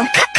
Oh.